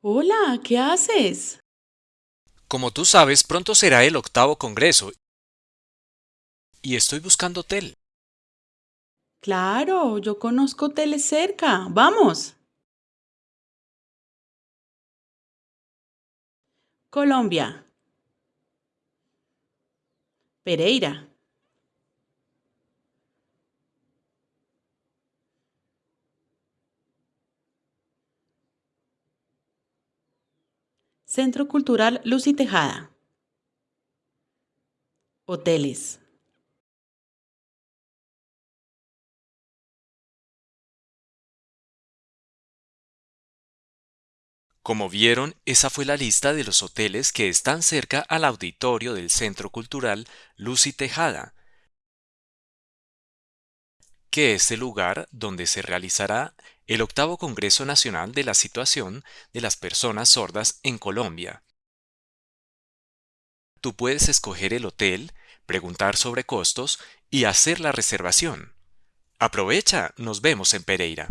Hola, ¿qué haces? Como tú sabes, pronto será el octavo congreso y estoy buscando hotel. Claro, yo conozco hoteles cerca. Vamos. Colombia. Pereira. Centro Cultural Luz y Tejada. Hoteles. Como vieron, esa fue la lista de los hoteles que están cerca al auditorio del Centro Cultural Luz y Tejada, que es el lugar donde se realizará el octavo Congreso Nacional de la Situación de las Personas Sordas en Colombia. Tú puedes escoger el hotel, preguntar sobre costos y hacer la reservación. Aprovecha, nos vemos en Pereira.